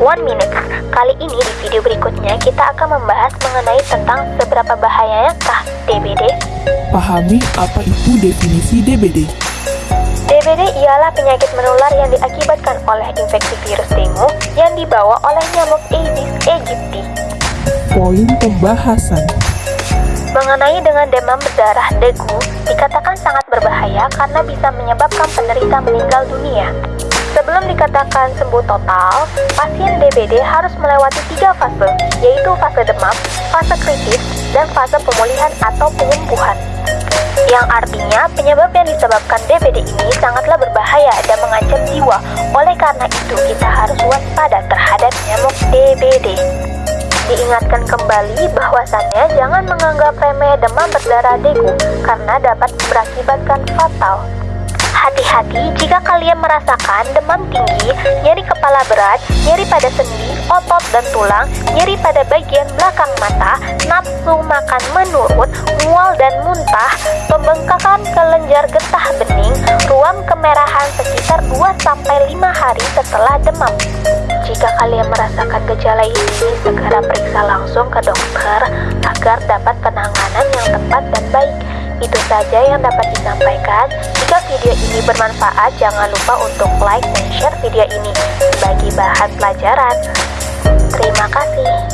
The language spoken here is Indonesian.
One Minute. Kali ini di video berikutnya kita akan membahas mengenai tentang seberapa bahayakah DBD. Pahami apa itu definisi DBD. DBD ialah penyakit menular yang diakibatkan oleh infeksi virus dengue yang dibawa oleh nyamuk Aedes aegypti. Poin pembahasan. Mengenai dengan demam berdarah dengue, dikatakan sangat berbahaya karena bisa menyebabkan penderita meninggal dunia. Sebelum dikatakan sembuh total, pasien DBD harus melewati tiga fase, yaitu fase demam, fase kritis, dan fase pemulihan atau penyembuhan. Yang artinya penyebab yang disebabkan DBD ini sangatlah berbahaya dan mengancam jiwa. Oleh karena itu, kita harus waspada terhadap nyamuk DBD. Diingatkan kembali bahwasannya jangan menganggap remeh demam berdarah dengue karena dapat berakibatkan fatal. Hati-hati jika kalian merasakan demam tinggi, nyeri kepala berat, nyeri pada sendi, otot dan tulang, nyeri pada bagian belakang mata, nafsu makan menurun, mual dan muntah, pembengkakan kelenjar getah bening, ruam kemerahan sekitar 2-5 hari setelah demam. Jika kalian merasakan gejala ini, segera periksa langsung ke dokter agar dapat penanganan yang tepat dan baik. Itu saja yang dapat disampaikan. Jika video ini bermanfaat, jangan lupa untuk like dan share video ini sebagai bahan pelajaran. Terima kasih.